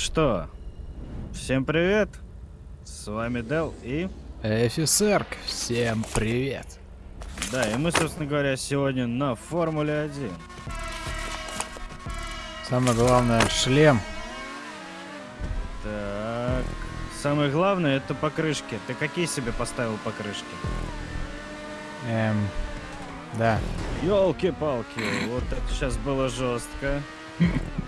что, всем привет. С вами Дел и... Офицерк, всем привет. Да, и мы, собственно говоря, сегодня на Формуле 1. Самое главное, шлем. Так, самое главное это покрышки. Ты какие себе поставил покрышки? Эм, да. Ёлки-палки, вот это сейчас было жестко.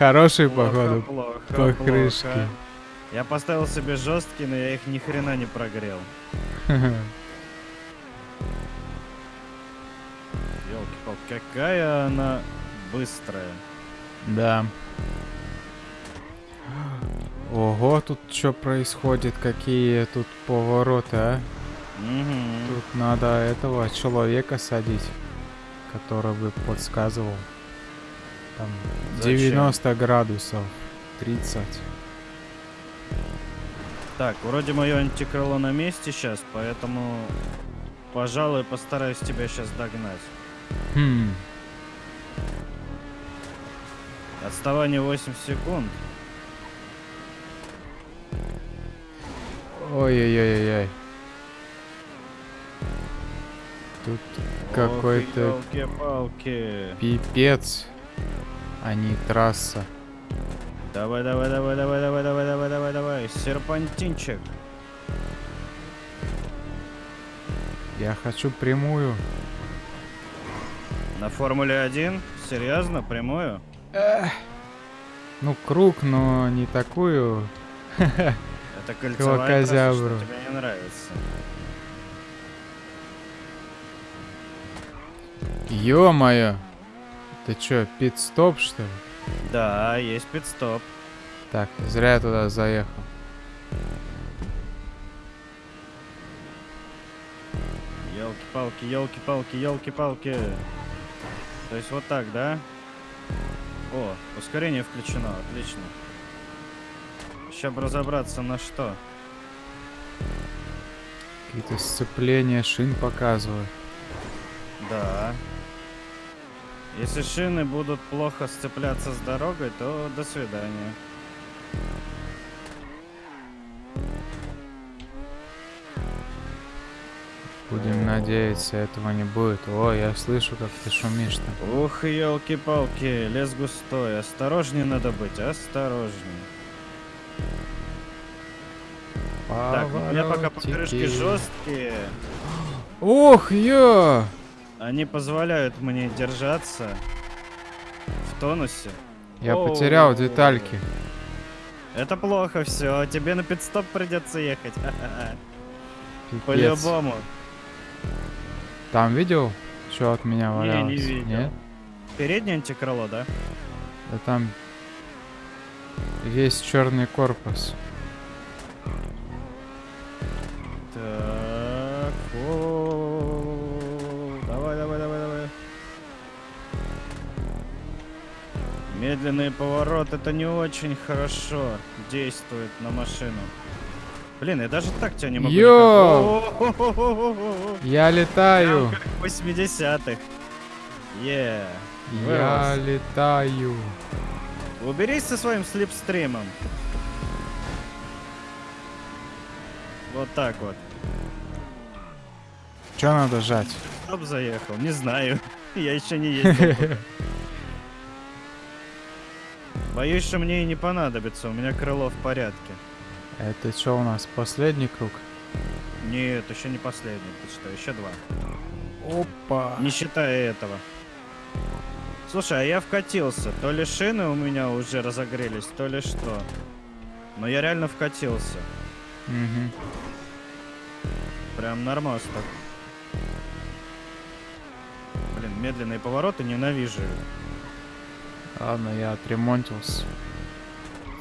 Хорошие, Плохо, походу, плохо, покрышки. плохо. Я поставил себе жесткие, но я их ни хрена не прогрел. Ёлки-палки, какая она быстрая. Да. Ого, тут что происходит? Какие тут повороты, а? Тут надо этого человека садить, который бы подсказывал. Там Зачем? 90 градусов, 30. Так, вроде мое антикрыло на месте сейчас, поэтому, пожалуй, постараюсь тебя сейчас догнать. Хм, Отставание 8 секунд. ой-ой-ой-ой. Тут какой-то пипец, а не трасса. Давай, давай, давай, давай, давай, давай, давай, давай, давай. Серпантинчик. Я хочу прямую. На Формуле 1? Серьезно? Прямую? Ну, круг, но не такую. Это кольцевая трасса, что тебе не нравится. Ё-моё! Ты чё, пит-стоп, что ли? Да, есть пидстоп. Так, зря я туда заехал. Елки-палки, елки-палки, елки-палки. То есть вот так, да? О, ускорение включено, отлично. Сейчас бы разобраться на что. Какие-то сцепления шин показывают. Да. Если шины будут плохо сцепляться с дорогой, то до свидания. Будем надеяться, этого не будет. О, я слышу, как ты шумишь там. Ух, елки-палки, лес густой. Осторожнее надо быть, осторожнее. Так, у меня пока покрышки жесткие. Ох, ё! Они позволяют мне держаться в тонусе. Я Оу. потерял детальки. Это плохо все. Тебе на пидстоп придется ехать. По-любому. Там видел, что от меня Не, валялось? не видел. Нет? Переднее антикрыло, да? Да там весь черный корпус. Медленный поворот это не очень хорошо действует на машину. Блин, я даже так тебя не могу. Йо! Я летаю! Прям как в 80-х. Е. Я летаю! Уберись со своим слепстримом. Вот так вот. Что надо жать? Стоп заехал, не знаю. Я еще не ездил. Боюсь, что мне и не понадобится, у меня крыло в порядке. Это что у нас, последний круг? Нет, еще не последний, ты что, еще два. Опа! Не считая этого. Слушай, а я вкатился. То ли шины у меня уже разогрелись, то ли что. Но я реально вкатился. Мгм. Прям нормас так. Блин, медленные повороты ненавижу. Ладно, я отремонтился.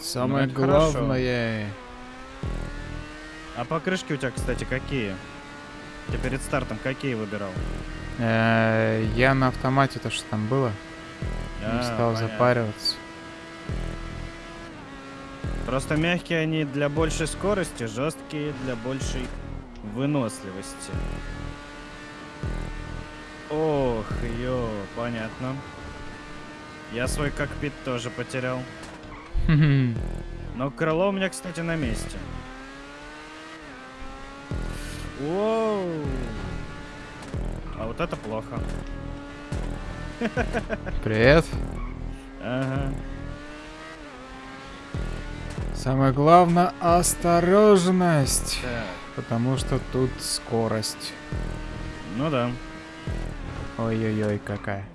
Самое Ну, это хорошо. главное... А покрышки у тебя, кстати, какие? Ты перед стартом какие выбирал? Э, Я на автомате то, что там было, не А, стал понятно. запариваться. Просто мягкие они для большей скорости, жесткие для большей выносливости. Ох, ё, понятно. Я свой кокпит тоже потерял. Но крыло у меня, кстати, на месте. Воу. А вот это плохо. Привет. Ага. Самое главное осторожность. Так. Потому что тут скорость. Ну да. Ой-ой-ой, какая.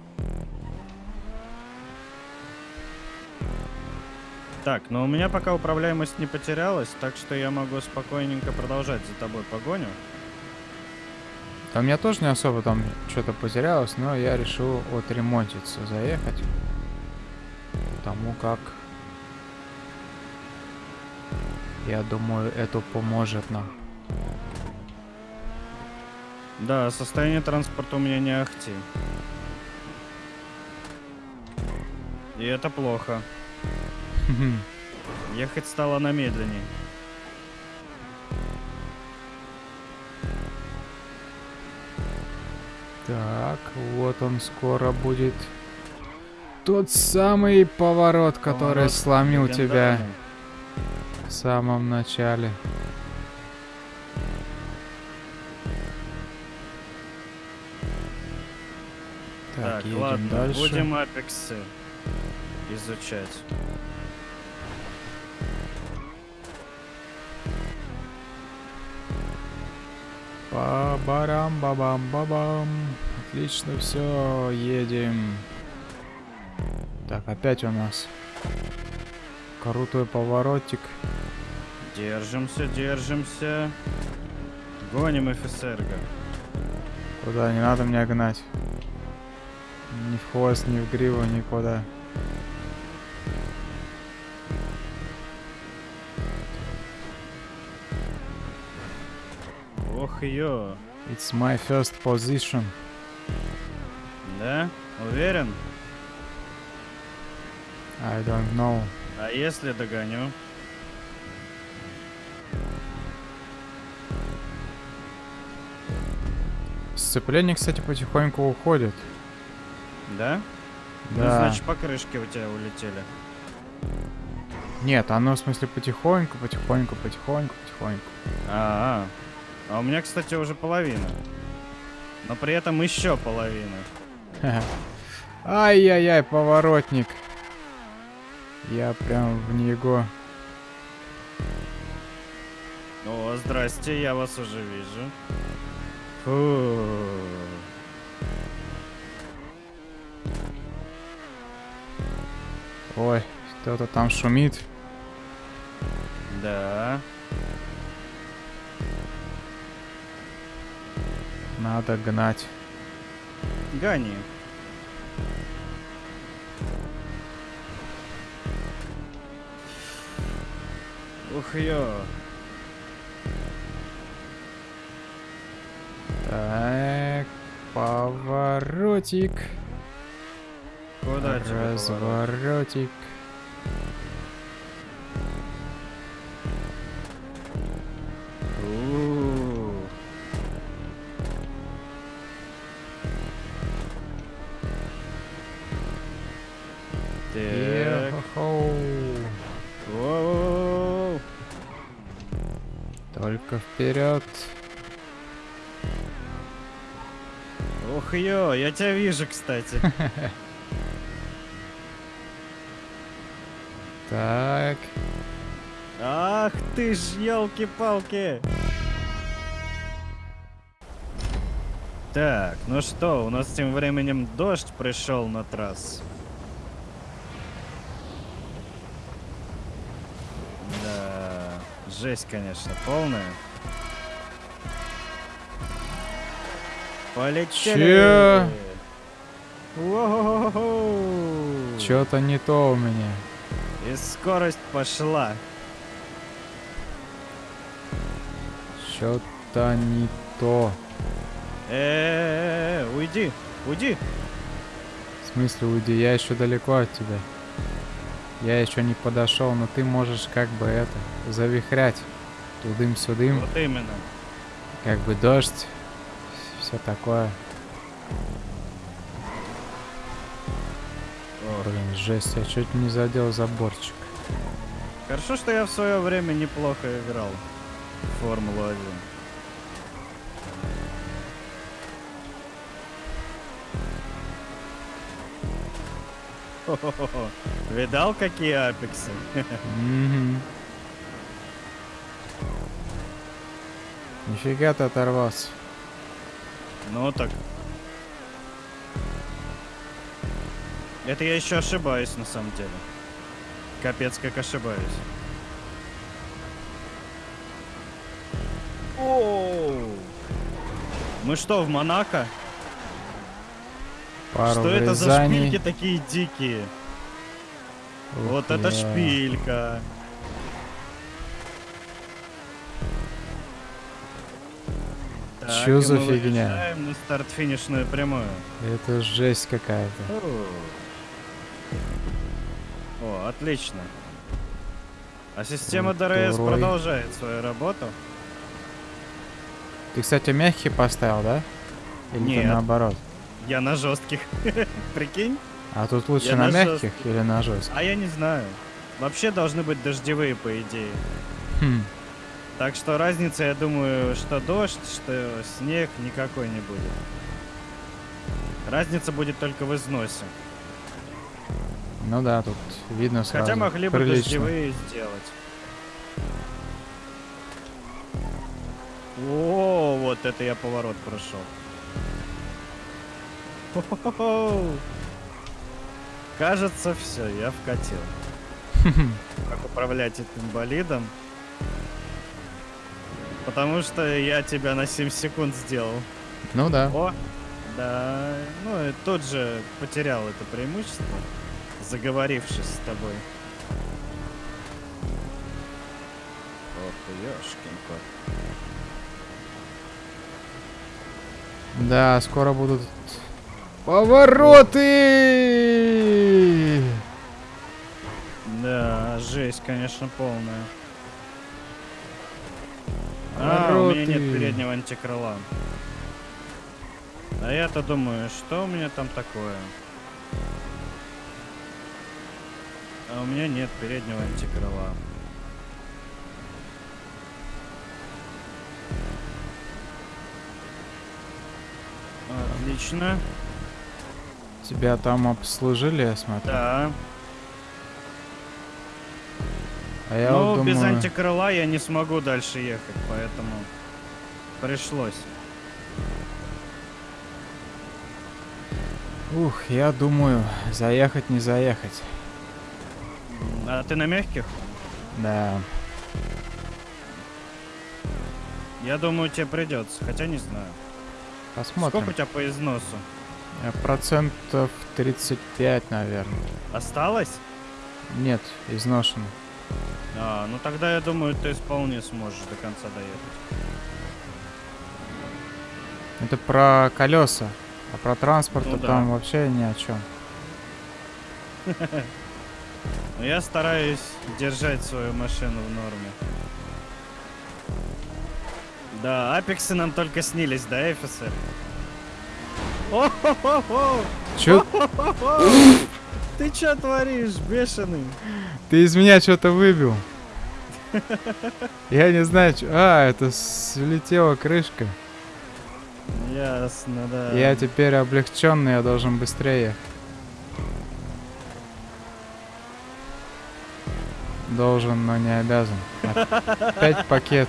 Так, но у меня пока управляемость не потерялась, так что я могу спокойненько продолжать за тобой погоню. Да у меня тоже не особо там что-то потерялось, но я решил отремонтиться, заехать. Потому как... Я думаю, это поможет нам. Да, состояние транспорта у меня не ахти. И это плохо. Ехать стало на медленней. Так, вот он скоро будет. Тот самый поворот, который Поворот сломил тебя в самом начале. Так, Так, едем ладно, дальше. будем апексы изучать. Ба-барам-ба-бам-ба-бам. Отлично, все, едем. Так, опять у нас крутой поворотик. Держимся, держимся. Гоним офицерга. Куда? Не надо меня гнать. Ни в хвост, ни в гриву, никуда. Ё. It's my first position. Да? Уверен? I don't know. А если догоню? Сцепление, кстати, потихоньку уходит. Да? Ну, Да. значит, покрышки у тебя улетели. Нет, оно в смысле потихоньку, потихоньку, потихоньку, потихоньку. А, а. А у меня, кстати, уже половина. Но при этом еще половина. Ай-яй-яй, поворотник. Я прям в него. О, здрасте, я вас уже вижу. Фу. Ой, кто-то там шумит. Да. Надо гнать. Гони. Ух ё. Так, поворотик. Куда? Разворотик. Так. Воу. Только вперед. Ух ё, я тебя вижу, кстати. Так. Ах ты ж, елки-палки. Так, ну что, у нас тем временем дождь пришел на трассу. Да, жесть, конечно, полная. Полетели! Чё? Воу-хо-хо-хо! Что-то не то у меня. И скорость пошла. Что-то не то. Э, уйди, уйди. В смысле, уйди, я еще далеко от тебя. Я еще не подошел, но ты можешь как бы это завихрять тудым-сюдым, Вот именно. как бы дождь, все такое. Ох, Блин, жесть, я чуть не задел заборчик. Хорошо, что я в свое время неплохо играл в Формулу-1. Хо-хо-хо. Видал, какие апексы? Мгм. Нифига ты оторвался. Ну так. Это я еще ошибаюсь на самом деле. Капец, как ошибаюсь. Оу. Мы что, в Монако? Пару что это за врезаний. шпильки такие дикие? Ух вот это я. шпилька. Так, Чё за фигня? на старт-финишную прямую. Это жесть какая-то. О, отлично. А система Вот ДРС продолжает свою работу. Ты, кстати, мягкий поставил, да? Или Нет. наоборот? Я на жестких. Прикинь? А тут лучше Я на, на мягких или на жестких? А я не знаю. Вообще должны быть дождевые, по идее. Хм. Так что разница, я думаю, что дождь, что снег никакой не будет. Разница будет только в износе. Ну да, тут видно сразу. Хотя могли бы Прилично. дождевые сделать. О, вот это я поворот прошел. Кажется, все, я вкатил. Как управлять этим болидом? Потому что я тебя на 7 секунд сделал. Ну да. О, да. Ну и тут же потерял это преимущество, заговорившись с тобой. Ох ёшкин кот. Да, скоро будут повороты. Да, жесть, конечно, полная. А, у меня нет переднего антикрыла. А я-то думаю, что у меня там такое? А у меня нет переднего антикрыла. Отлично. Тебя там обслужили, я смотрю. Да. А я Но вот без думаю, антикрыла я не смогу дальше ехать, поэтому пришлось. ух, я думаю, заехать не заехать. А ты на мягких? Да. Я думаю, тебе придется, хотя не знаю. Посмотрим. Сколько у тебя по износу? Э, Процентов 35, наверное. Осталось? Нет, изношено. А, ну тогда я думаю, ты вполне сможешь до конца доехать. Это про колеса. А про транспорт Ну да. там вообще ни о чем. Но я стараюсь держать свою машину в норме. Да, апексы нам только снились, да, офицер? О-хо-хо-хо! Чё? Ты чё творишь, бешеный? Ты из меня что-то выбил. Я не знаю, чё- А, это слетела крышка. Ясно, да. Я теперь облегченный, я должен быстрее. Должен, но не обязан. Опять пакет.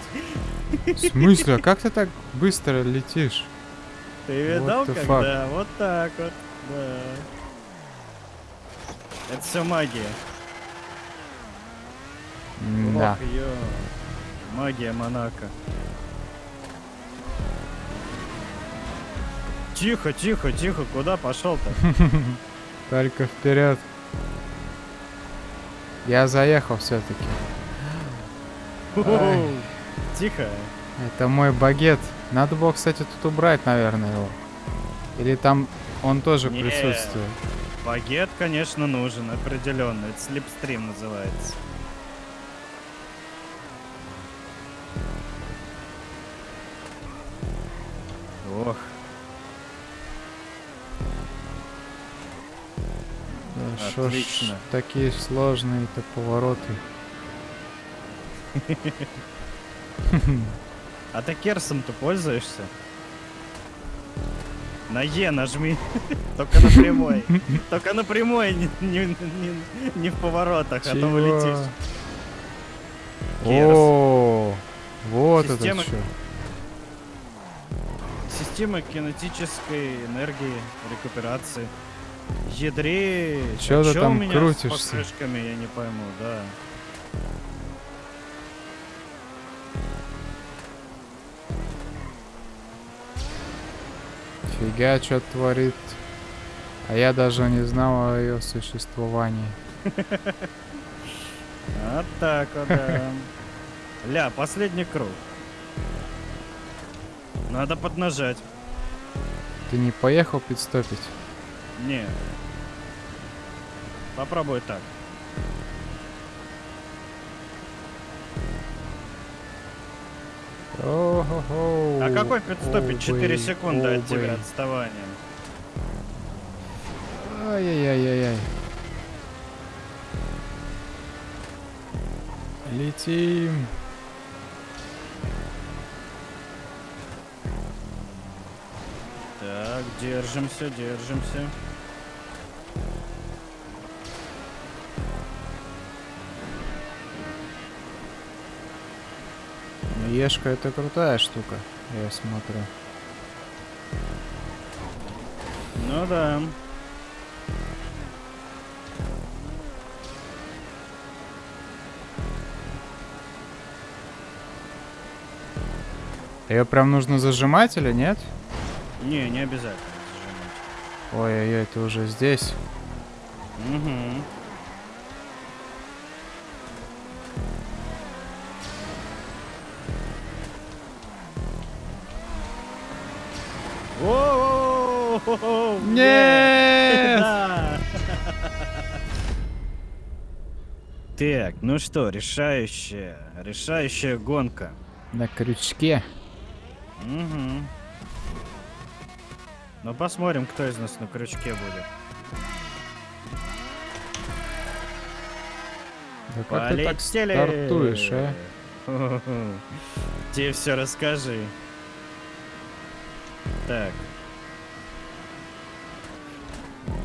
В смысле? А как ты так быстро летишь? Ты видал, как? fuck? Вот так вот. Да. Это все магия. Да. Ох. Магия Монако. Тихо, тихо, тихо, куда пошел-то? Только вперед. Я заехал все-таки. Тихо. Это мой багет. Надо было, кстати, тут убрать, наверное, его. Или там он тоже присутствует. Багет, конечно, нужен, определенно. Это слепстрим называется. Ох, Да Шо ж Отлично. такие сложные-то повороты. А ты керсом-то пользуешься? На Е нажми. Только на прямой. Только на прямой, не, не- не- не в поворотах, а то Чего? вылетишь. Керс. О, вот Система- это что. Система кинетической энергии, рекуперации. Ядре. Чё ты у там меня крутишься? с покрышками, я не пойму, да. Фига, что творит. А я даже не знал о ее существовании. Вот так вот, да. Ля, последний круг. Надо поднажать. Ты не поехал пидстопить? Не. Попробуй так. О-хо-хо. А какой пидстопить? 4 Оу-бэй, секунды от тебя отставания. Ай-яй-яй-яй-яй. Летим. Так, держимся, держимся. Ну, Ешка это крутая штука, я смотрю. Ну да. Ее прям нужно зажимать или нет? Не, не обязательно Ой-ой-ой, ты уже здесь. зажимать. Угу. Нет! Так, ну что, решающая, решающая гонка. На крючке. Угу. Ну посмотрим, кто из нас на крючке будет. Да как ты так Полетели! стартуешь, а? Тебе все расскажи. Так.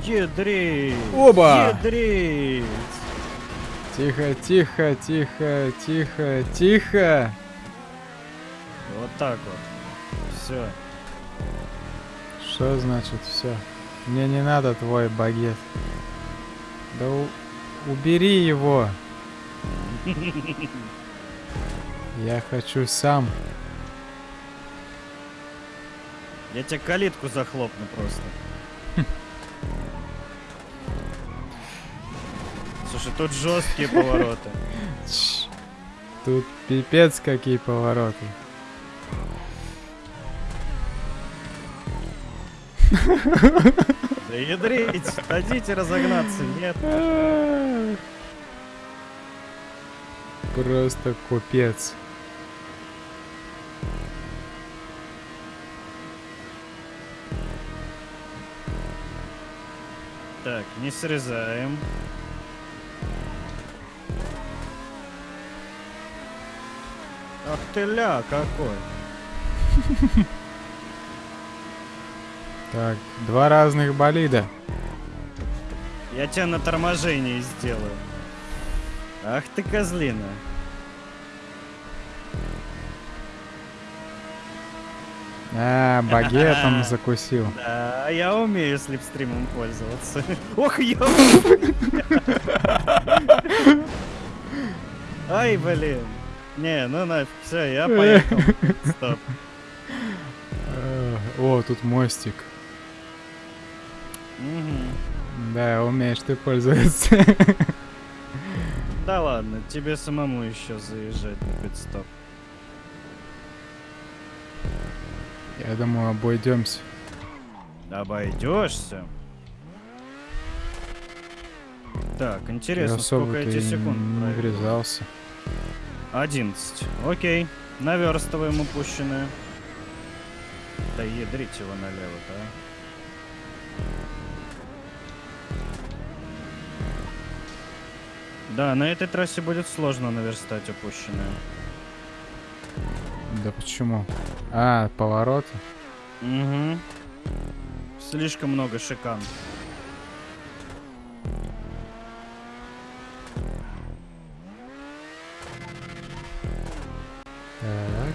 Ядрить! Оба! Ядрить! Тихо, тихо, тихо, тихо, тихо. Вот так вот. Все. Что значит все? Мне не надо твой багет. Да у- убери его. Я хочу сам. Я тебе калитку захлопну просто. Слушай, тут жесткие повороты. Тут пипец какие повороты. Да ядрить! Хотите разогнаться? Нет. Просто купец. Так, не срезаем. Ах ты ля, какой. Так, два разных болида. Я тебя на торможении сделаю. Ах ты козлина. А, багетом закусил. Да, я умею слепстримом пользоваться. Ох, ё! Ай, блин. Не, ну нафиг, все, я поехал. Стоп. О, тут мостик. Мгм. Да, умеешь ты пользоваться. Да ладно, тебе самому еще заезжать на пидстоп. Я думаю, обойдемся. Обойдешься. Так, интересно, сколько эти секунд не врезался. 11. Окей. Наверстываем упущенное. Да ядрить его налево, да? Да, на этой трассе будет сложно наверстать упущенное. Да почему? А, повороты? Угу. Слишком много шикан. Так.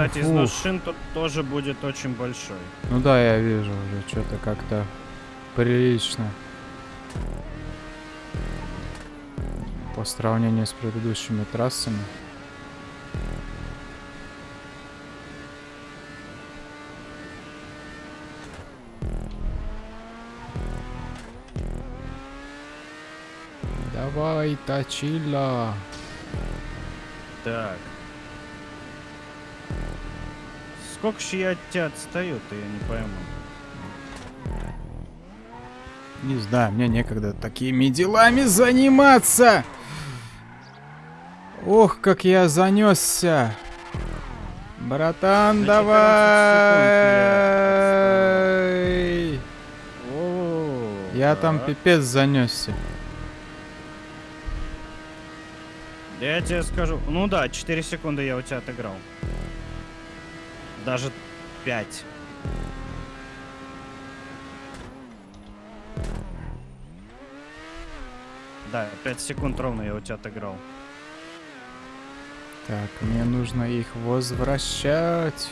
Кстати, Ух, износ шин тут тоже будет очень большой. Ну да, я вижу уже, что-то как-то прилично. По сравнению с предыдущими трассами. Давай, точила. Так. Сколько же я от тебя отстаю-то, я не пойму. Не знаю, мне некогда такими делами заниматься. Ох, как я занесся. Братан, На 14 давай. О, Я там пипец занесся. Я тебе скажу. Ну да, 4 секунды я у тебя отыграл. Даже 5. Да, 5 секунд ровно я у тебя отыграл. Так, мне нужно их возвращать.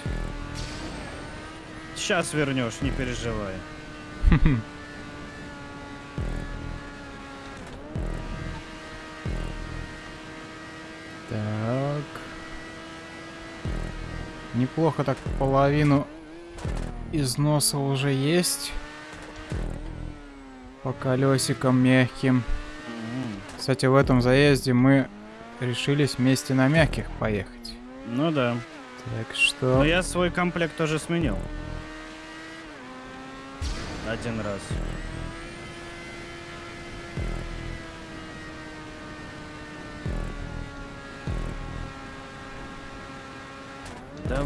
Сейчас вернешь, не переживай. Так. Неплохо так половину износа уже есть. По колесикам мягким. Кстати, в этом заезде мы решились вместе на мягких поехать. Ну да. Так что... Но я свой комплект тоже сменил. Один раз.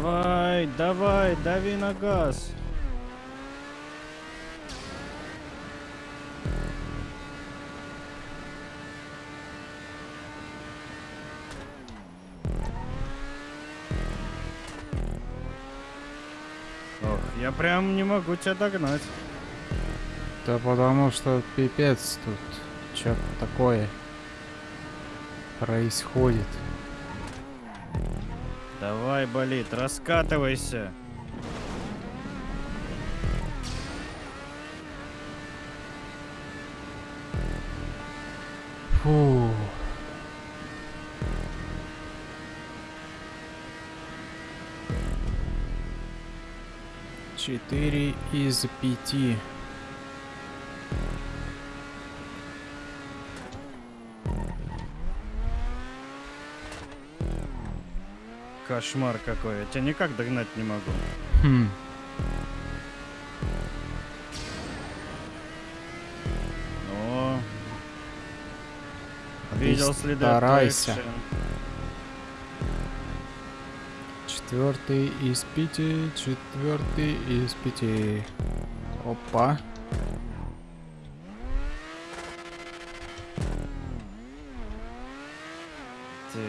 Давай, давай, дави на газ. Ох, я прям не могу тебя догнать. Да потому что пипец тут. Что такое происходит? Давай, болит, раскатывайся. Фу. Четыре из пяти. Кошмар какой, я тебя никак догнать не могу. Хм. О, А ты видел следы старайся. Четвертый из пяти, четвертый из пяти. Опа. Так,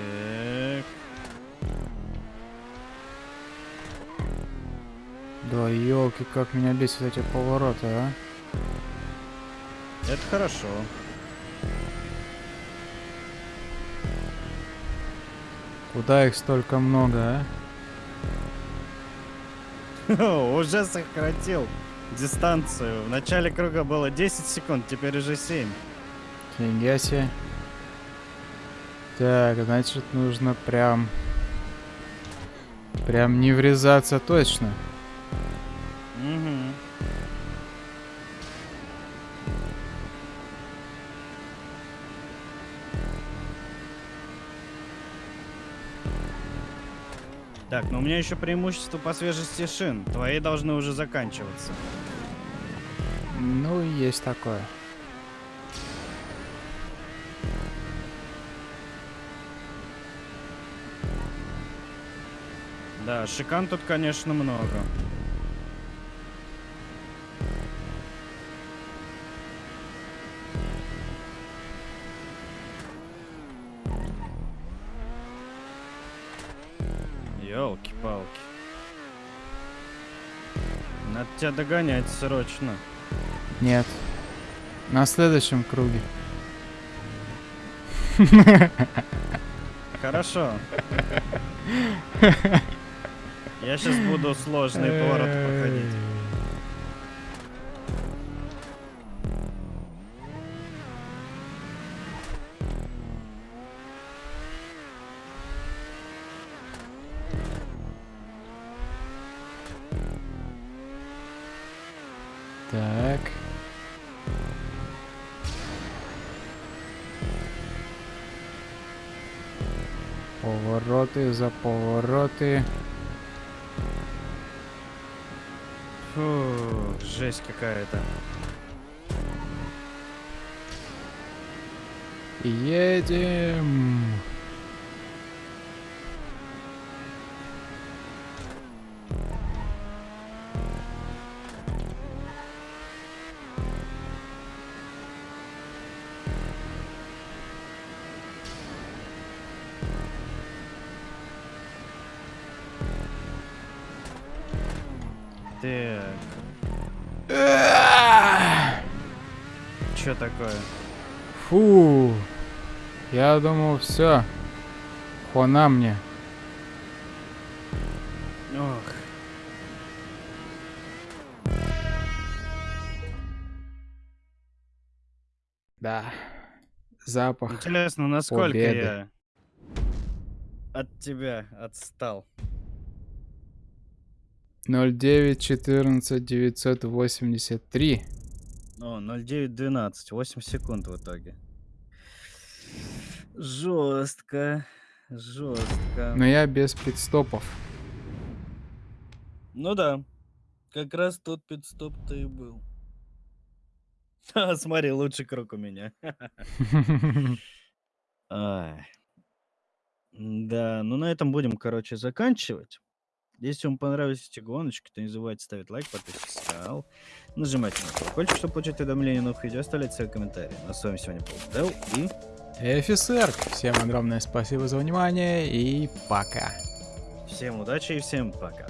Да елки, как меня бесят эти повороты, а. это хорошо. Куда их столько много, а? Уже сократил дистанцию. В начале круга было 10 секунд, теперь уже 7. Фига себе. Так, значит, нужно прям... Прям не врезаться точно. Мгм. Так, но у меня еще преимущество по свежести шин. Твои должны уже заканчиваться. Ну, есть такое. Да, шикан тут, конечно, много. Елки-палки. Надо тебя догонять срочно. Нет. На следующем круге. Хорошо. Я сейчас буду сложный поворот проходить. Так. Повороты за повороты. Фу, жесть какая-то. Едем. Так, что такое? Фу. Я думал, все. Хона мне. Ох, Да. Запах. интересно, насколько Победы. я от тебя отстал. 09 14 983. О, 0912, 8 секунд в итоге. Жестко, жестко. Но я без пидстопов. Ну да, как раз тот пидстоп-то и был. Ха, Смотри, лучший круг у меня. Да, ну на этом будем, короче, заканчивать. Если вам понравились эти гоночки, то не забывайте ставить лайк, подписываться на канал, нажимать на колокольчик, чтобы получать уведомления о новых видео, оставлять свои комментарии. Ну, а с вами сегодня был Дэл и Офицер, всем огромное спасибо за внимание и пока. всем удачи и всем пока.